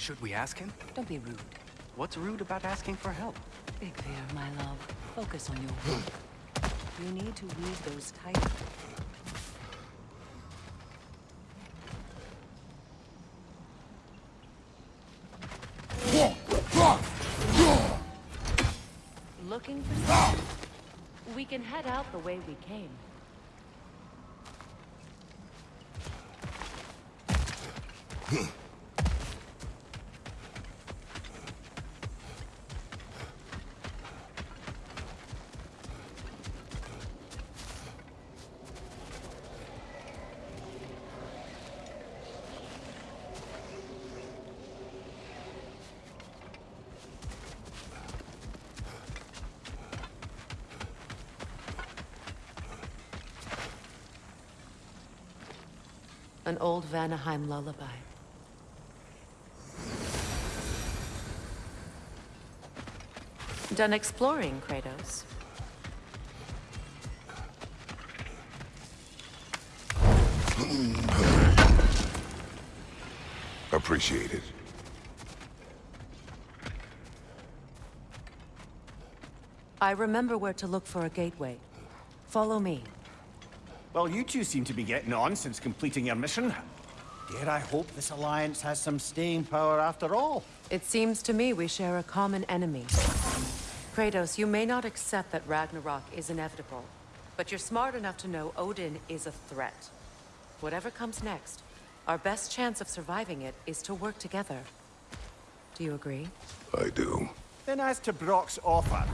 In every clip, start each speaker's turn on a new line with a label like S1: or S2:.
S1: Should we ask him?
S2: Don't be rude.
S1: What's rude about asking for help?
S2: Big fear, my love. Focus on your work. You need to weave those tight. Looking for something? We can head out the way we came. An old Vanaheim lullaby. Done exploring, Kratos.
S3: Appreciate it.
S2: I remember where to look for a gateway. Follow me.
S4: Well, you two seem to be getting on since completing your mission. Dare I hope this alliance has some staying power after all?
S2: It seems to me we share a common enemy. Kratos, you may not accept that Ragnarok is inevitable, but you're smart enough to know Odin is a threat. Whatever comes next, our best chance of surviving it is to work together. Do you agree?
S3: I do.
S4: Then as to Brok's offer,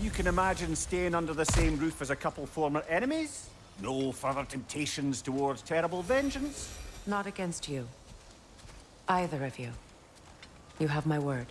S4: you can imagine staying under the same roof as a couple former enemies? No further temptations towards terrible vengeance?
S2: Not against you. Either of you. You have my word.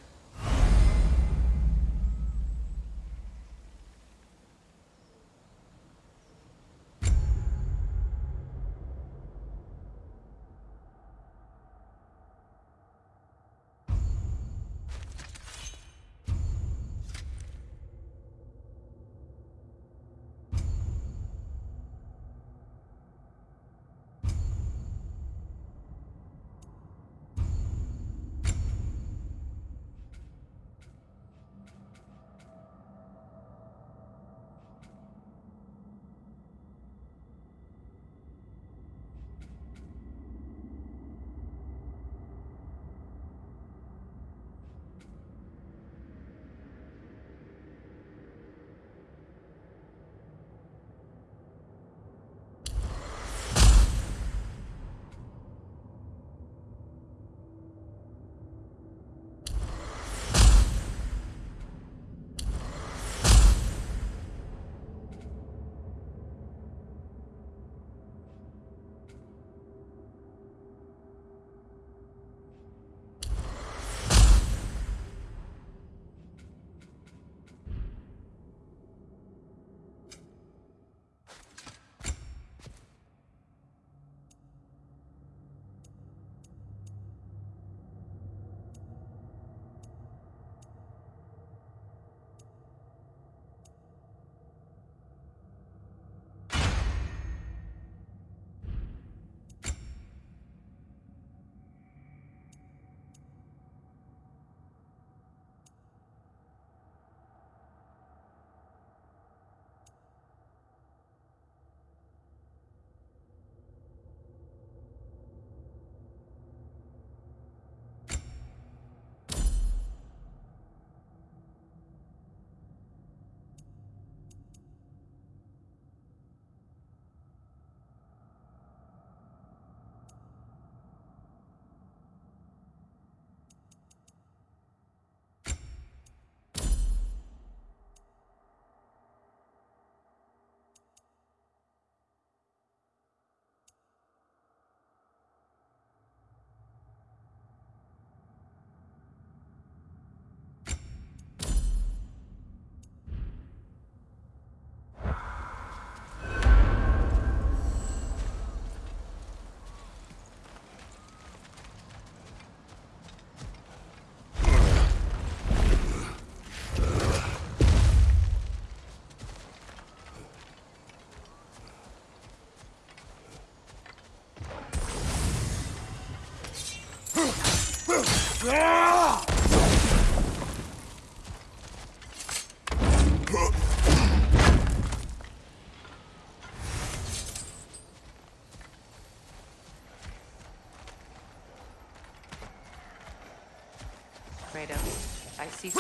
S2: Kratos. I see.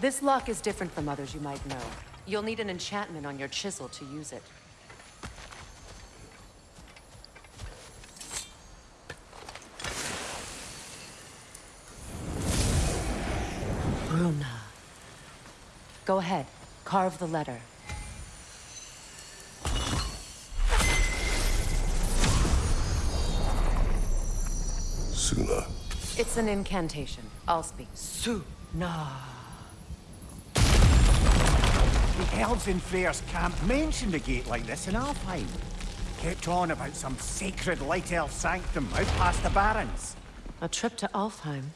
S2: This lock is different from others you might know. You'll need an enchantment on your chisel to use it. Bruna. Go ahead. Carve the letter.
S3: Suna.
S2: It's an incantation. I'll speak. Suna.
S4: The elves in Freyr's camp mentioned a gate like this in Alfheim. Kept on about some sacred light elf sanctum out past the barrens.
S2: A trip to Alfheim.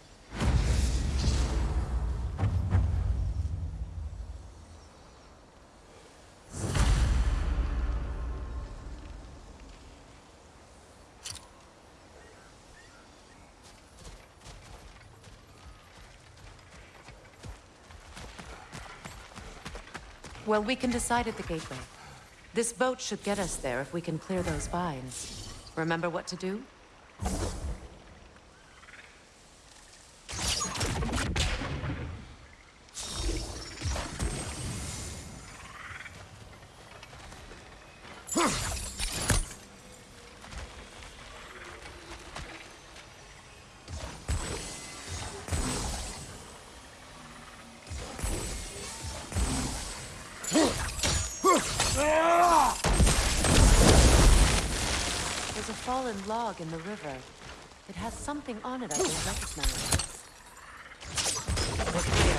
S2: Well, we can decide at the gateway. This boat should get us there if we can clear those vines. Remember what to do? There's a fallen log in the river. It has something on it I don't recognize. Look here.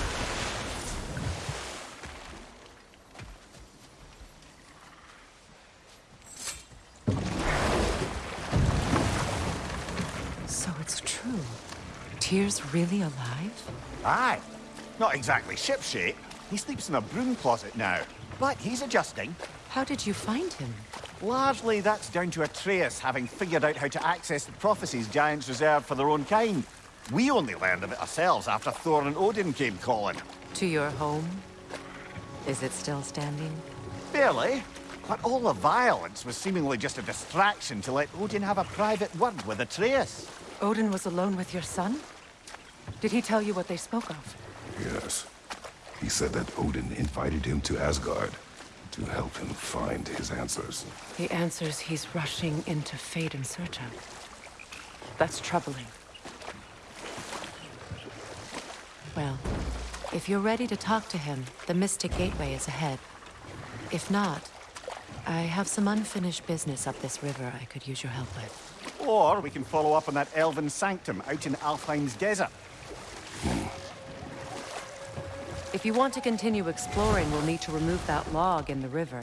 S2: So it's true. Tyr's really alive?
S4: Aye. Not exactly shipshape. He sleeps in a broom closet now. But he's adjusting.
S2: How did you find him?
S4: Largely, that's down to Atreus having figured out how to access the prophecies giants reserve for their own kind. We only learned of it ourselves after Thor and Odin came calling.
S2: To your home? Is it still standing?
S4: Barely. But all the violence was seemingly just a distraction to let Odin have a private word with Atreus.
S2: Odin was alone with your son? Did he tell you what they spoke of?
S3: Yes. He said that Odin invited him to Asgard to help him find his answers.
S2: The answers he's rushing into fate in search of. That's troubling. Well, if you're ready to talk to him, the Mystic Gateway is ahead. If not, I have some unfinished business up this river I could use your help with.
S4: Or we can follow up on that elven sanctum out in Alfheim's desert.
S2: If you want to continue exploring, we'll need to remove that log in the river.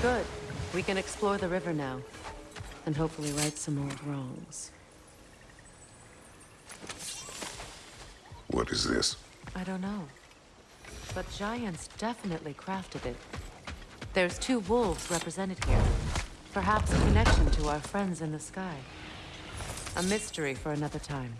S2: Good. We can explore the river now. And hopefully right some old wrongs.
S3: What is this?
S2: I don't know. But giants definitely crafted it. There's two wolves represented here. Perhaps a connection to our friends in the sky. A mystery for another time.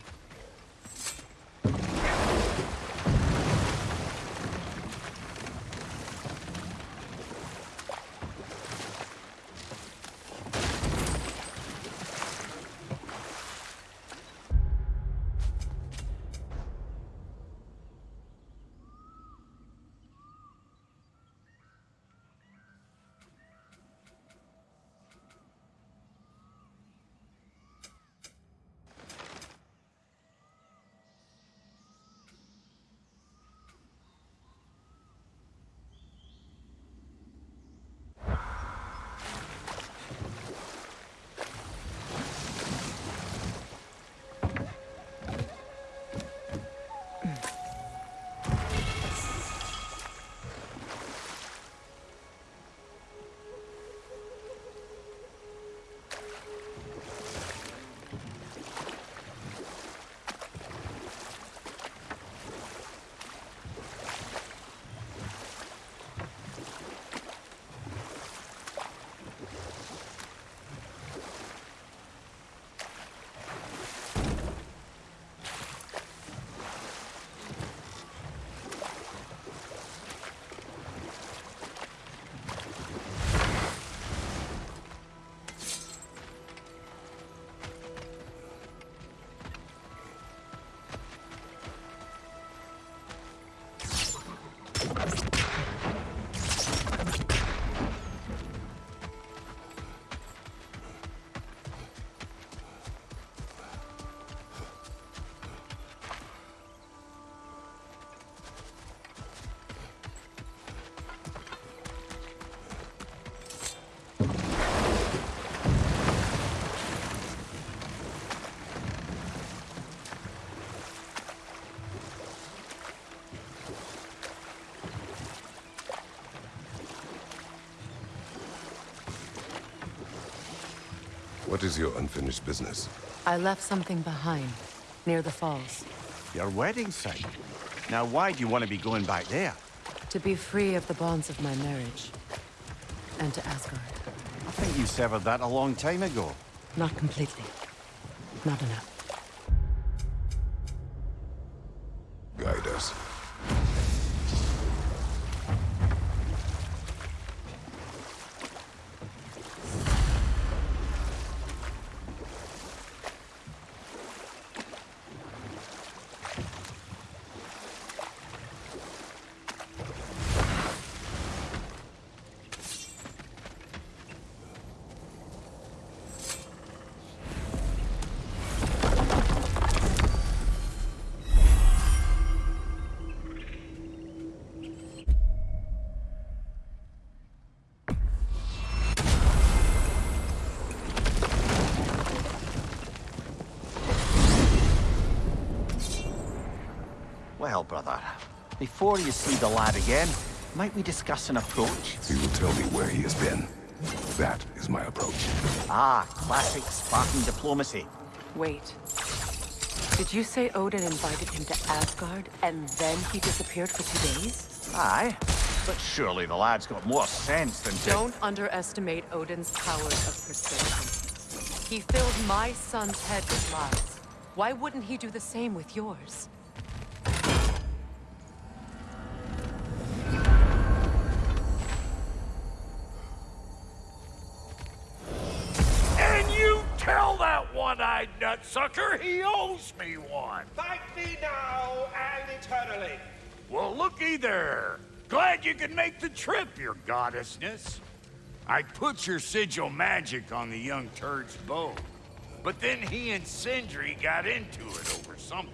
S3: What is your unfinished business?
S2: I left something behind, near the falls.
S4: Your wedding site. Now, why do you want to be going back there?
S2: To be free of the bonds of my marriage. And to Asgard.
S4: I think you severed that a long time ago.
S2: Not completely. Not enough.
S3: Guide us.
S4: Before you see the lad again, might we discuss an approach?
S3: He will tell me where he has been. That is my approach.
S4: Ah, classic Spartan diplomacy.
S2: Wait. Did you say Odin invited him to Asgard, and then he disappeared for two days?
S4: Aye, but surely the lad's got more sense than to...
S2: Don't underestimate Odin's powers of persuasion. He filled my son's head with lies. Why wouldn't he do the same with yours?
S5: One-eyed he owes me one.
S6: Thank thee now and eternally.
S5: Well, looky there. Glad you could make the trip, your goddessness. I put your sigil magic on the young turd's bow. But then he and Sindri got into it over something.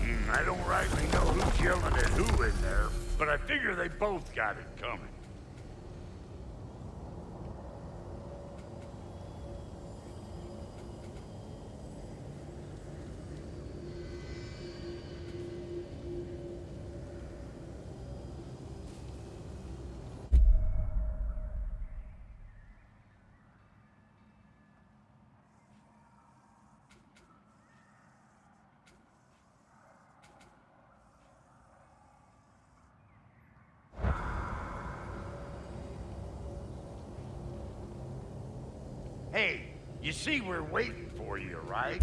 S5: Hmm, I don't rightly know who's yelling at who in there, but I figure they both got it coming. Hey, you see we're waiting for you, right?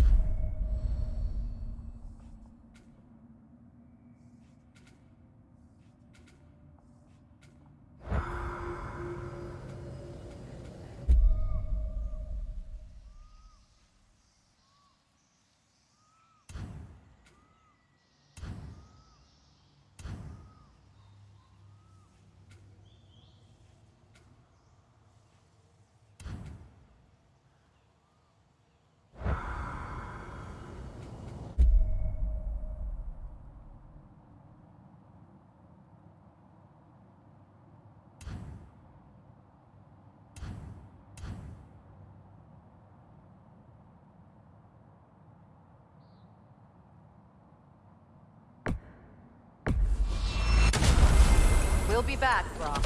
S2: We'll be back, Brok.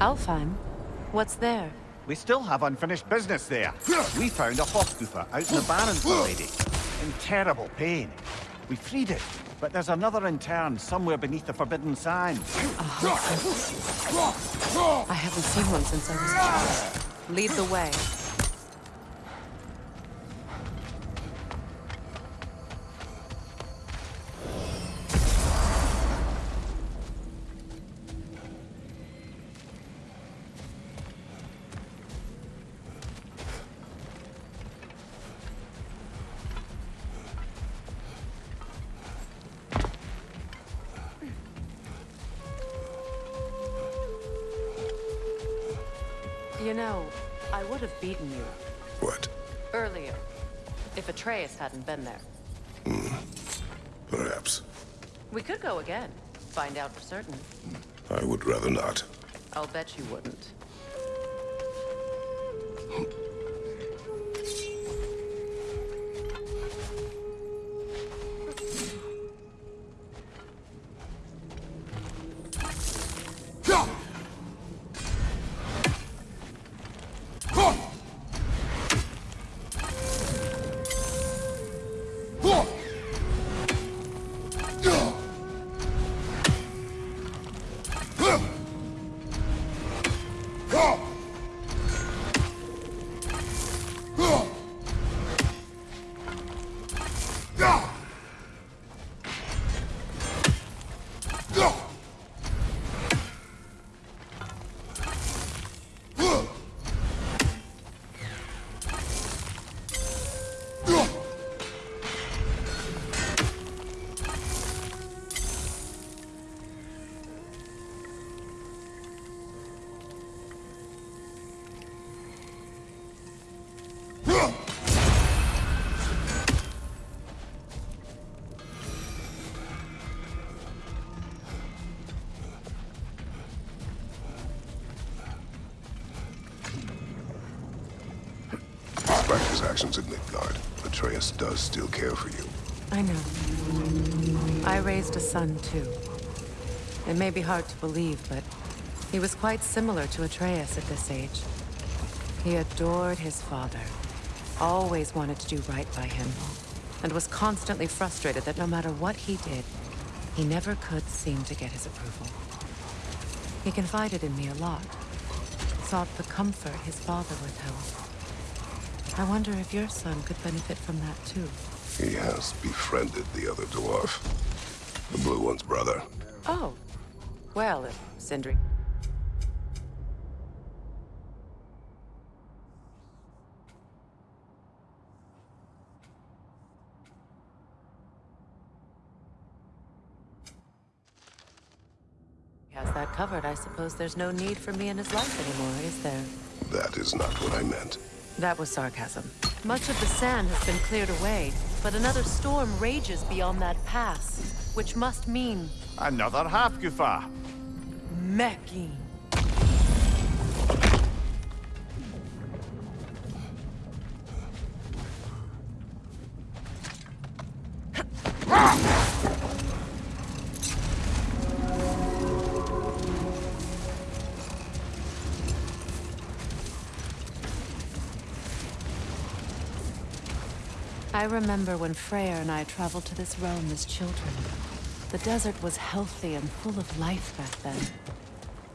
S2: Alfheim? What's there?
S4: We still have unfinished business there. We found a Hafgufa out in the Barrens already. In terrible pain. We freed it, but there's another intern somewhere beneath the Forbidden Sands. Uh-huh.
S2: I haven't seen one since I was a child. Lead the way. Hadn't been there. Hmm.
S3: Perhaps.
S2: We could go again. Find out for certain.
S3: I would rather not.
S2: I'll bet you wouldn't.
S3: Actions in Midgard, Atreus does still care for you.
S2: I know. I raised a son, too. It may be hard to believe, but he was quite similar to Atreus at this age. He adored his father, always wanted to do right by him, and was constantly frustrated that no matter what he did, he never could seem to get his approval. He confided in me a lot, sought the comfort his father withheld. I wonder if your son could benefit from that too.
S3: He has befriended the other dwarf. The blue one's brother.
S2: Oh. Well, if Sindri... has that covered, I suppose there's no need for me in his life anymore, is there?
S3: That is not what I meant.
S2: That was sarcasm. Much of the sand has been cleared away, but another storm rages beyond that pass, which must mean
S4: Another Hafgufa.
S2: Mecking. I remember when Freyr and I traveled to this realm as children. The desert was healthy and full of life back then.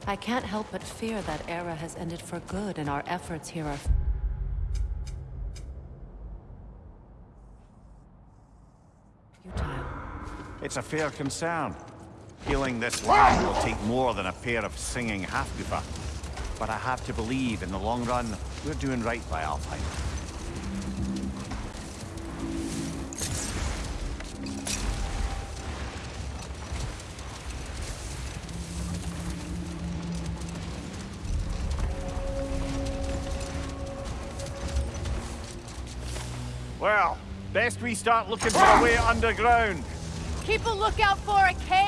S2: I can't help but fear that era has ended for good and our efforts here are... futile.
S4: It's a fair concern. Healing this land will take more than a pair of singing Hafgufa. But I have to believe, in the long run, we're doing right by Alfheim. Best we start looking for a way underground.
S2: Keep a lookout for a cave!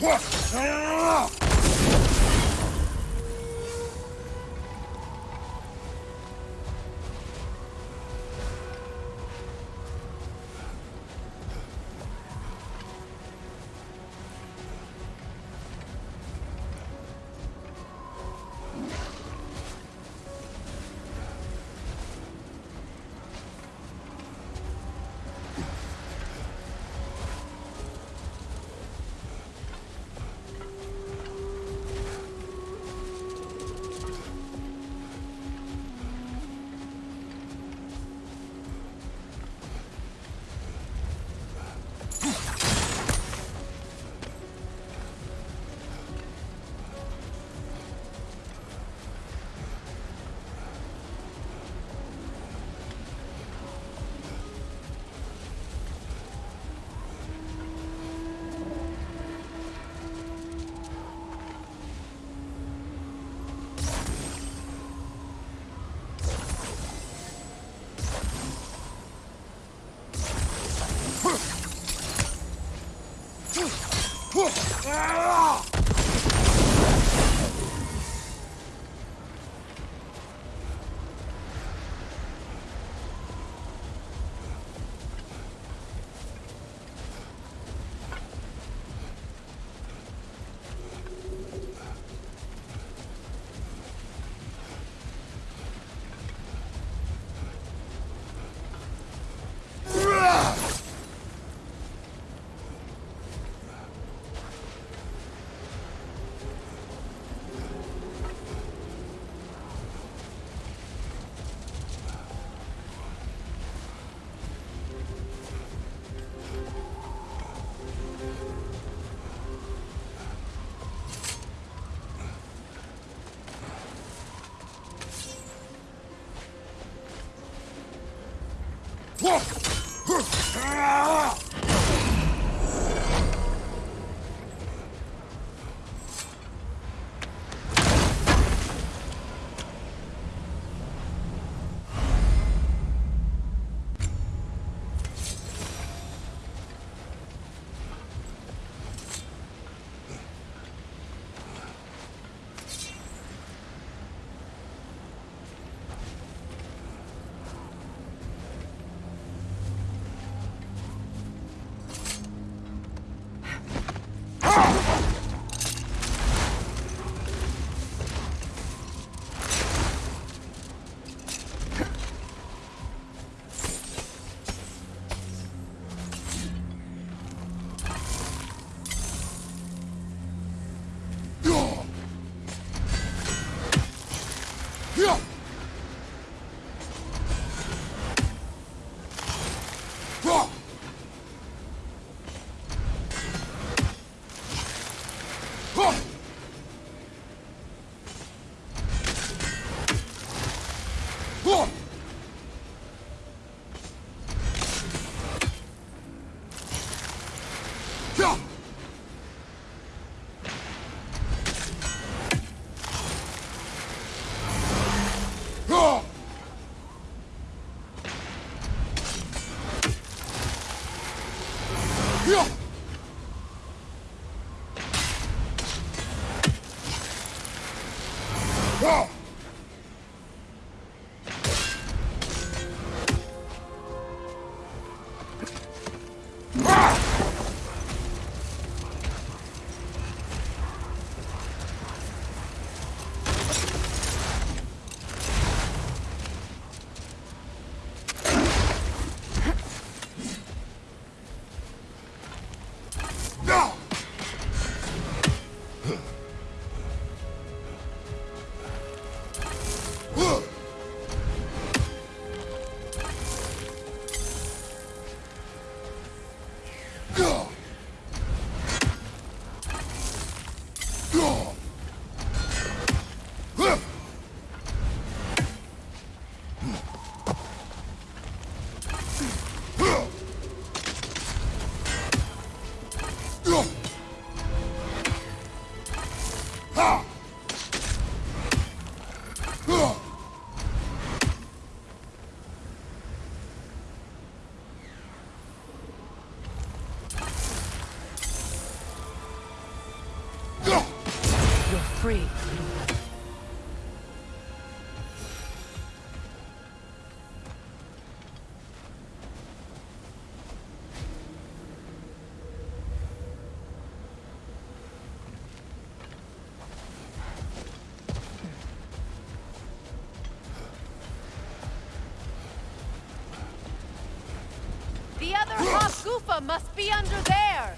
S2: 我操 야! Alpha must be under there!